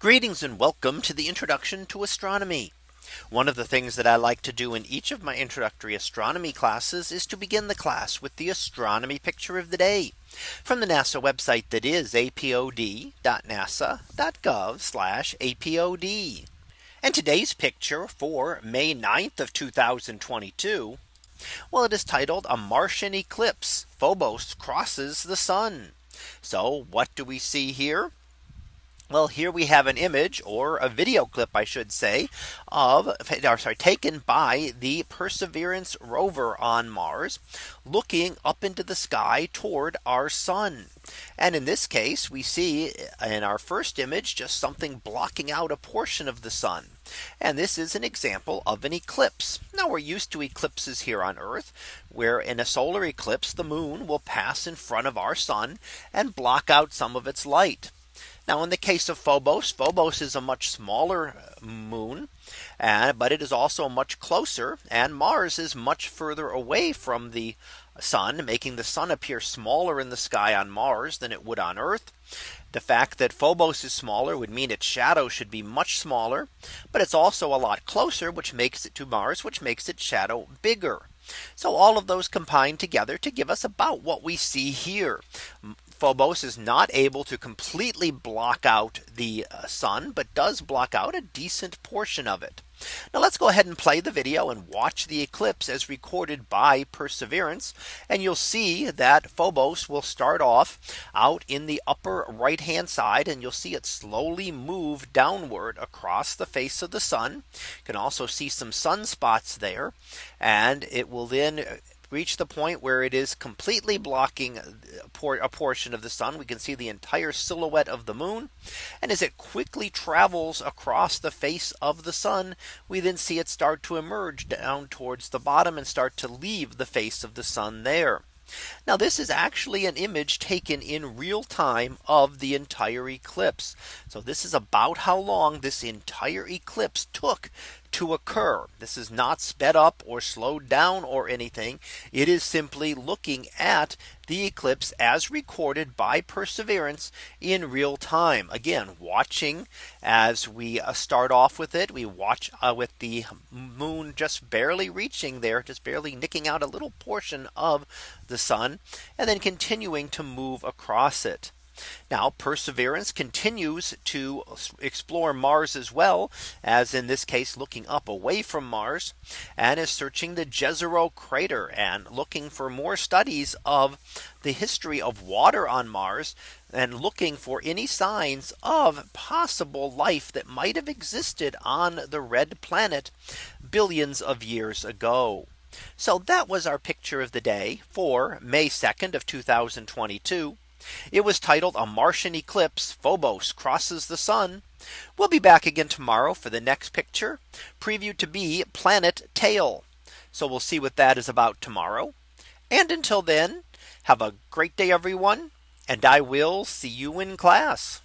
Greetings and welcome to the introduction to astronomy. One of the things that I like to do in each of my introductory astronomy classes is to begin the class with the astronomy picture of the day from the NASA website that is apod.nasa.gov apod. And today's picture for May 9th of 2022. Well, it is titled a Martian eclipse Phobos crosses the sun. So what do we see here? Well, here we have an image or a video clip, I should say, of or sorry, taken by the Perseverance rover on Mars, looking up into the sky toward our sun. And in this case, we see uh, in our first image just something blocking out a portion of the sun. And this is an example of an eclipse. Now we're used to eclipses here on Earth, where in a solar eclipse, the moon will pass in front of our sun and block out some of its light. Now in the case of Phobos, Phobos is a much smaller uh, moon, and but it is also much closer and Mars is much further away from the sun making the sun appear smaller in the sky on Mars than it would on Earth. The fact that Phobos is smaller would mean its shadow should be much smaller, but it's also a lot closer, which makes it to Mars, which makes its shadow bigger. So all of those combine together to give us about what we see here. Phobos is not able to completely block out the uh, sun, but does block out a decent portion of it. Now let's go ahead and play the video and watch the eclipse as recorded by Perseverance. And you'll see that Phobos will start off out in the upper right hand side and you'll see it slowly move downward across the face of the sun. You can also see some sunspots there and it will then reach the point where it is completely blocking a portion of the sun. We can see the entire silhouette of the moon. And as it quickly travels across the face of the sun, we then see it start to emerge down towards the bottom and start to leave the face of the sun there. Now this is actually an image taken in real time of the entire eclipse. So this is about how long this entire eclipse took to occur. This is not sped up or slowed down or anything. It is simply looking at the eclipse as recorded by Perseverance in real time. Again, watching as we uh, start off with it. We watch uh, with the moon just barely reaching there, just barely nicking out a little portion of the sun and then continuing to move across it. Now Perseverance continues to explore Mars as well as in this case looking up away from Mars and is searching the Jezero crater and looking for more studies of the history of water on Mars and looking for any signs of possible life that might have existed on the red planet billions of years ago. So that was our picture of the day for May 2nd of 2022. It was titled a Martian eclipse Phobos crosses the sun. We'll be back again tomorrow for the next picture previewed to be planet tail. So we'll see what that is about tomorrow. And until then, have a great day, everyone. And I will see you in class.